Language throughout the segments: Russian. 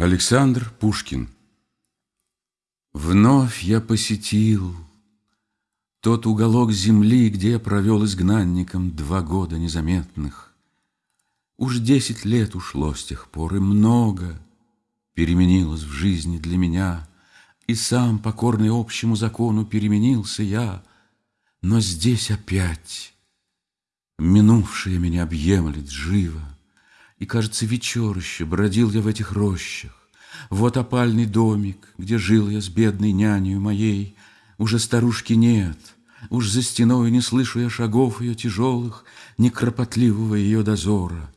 Александр Пушкин Вновь я посетил тот уголок земли, Где я провел изгнанником два года незаметных. Уж десять лет ушло с тех пор, и много Переменилось в жизни для меня, И сам, покорный общему закону, переменился я, Но здесь опять минувшее меня объемлет живо. И, кажется, вечерище бродил я в этих рощах. Вот опальный домик, где жил я с бедной нянею моей. Уже старушки нет, уж за стеной не слышу я шагов ее тяжелых, Ни кропотливого ее дозора.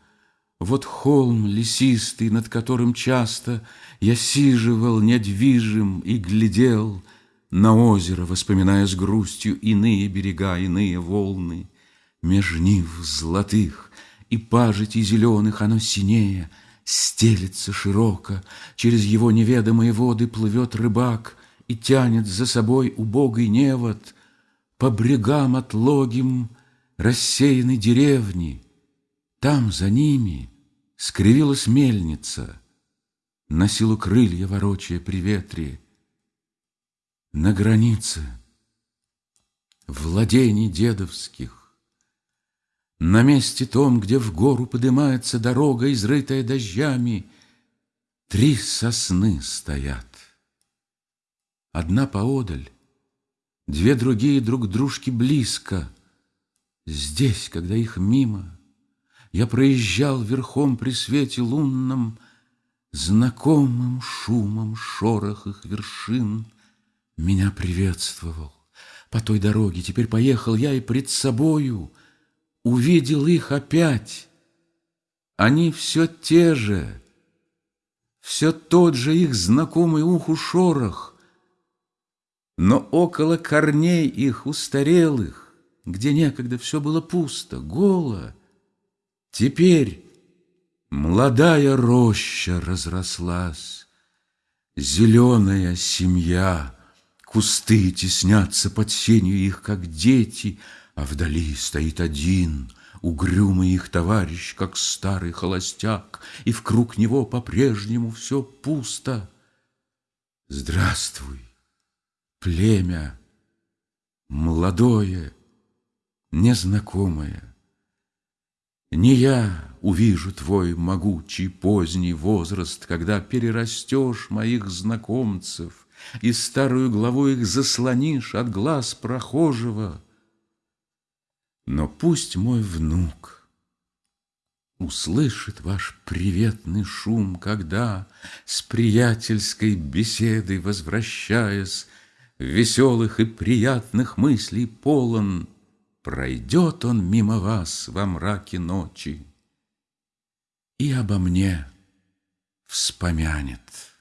Вот холм лесистый, над которым часто Я сиживал недвижим и глядел На озеро, воспоминая с грустью Иные берега, иные волны. Меж нив золотых и пажитей зеленых оно синее, Стелется широко, через его неведомые воды Плывет рыбак и тянет за собой убогий невод По брегам отлогим рассеянной деревни. Там за ними скривилась мельница, На силу крылья ворочая при ветре. На границе владений дедовских на месте том, где в гору поднимается дорога, изрытая дождями, три сосны стоят. Одна поодаль, две другие друг дружки близко. Здесь, когда их мимо, я проезжал верхом при свете лунном, Знакомым шумом шорох их вершин Меня приветствовал. По той дороге теперь поехал я и пред собою — увидел их опять. Они все те же, все тот же их знакомый уху шорох, но около корней их устарелых, где некогда все было пусто, голо, теперь молодая роща разрослась, зеленая семья, кусты теснятся под сенью их, как дети — а вдали стоит один, угрюмый их товарищ, как старый холостяк, И в круг него по-прежнему все пусто. Здравствуй, племя, молодое, незнакомое. Не я увижу твой могучий поздний возраст, Когда перерастешь моих знакомцев И старую главу их заслонишь от глаз прохожего — но пусть мой внук услышит ваш приветный шум, Когда с приятельской беседой возвращаясь, Веселых и приятных мыслей полон, Пройдет он мимо вас во мраке ночи И обо мне вспомянет.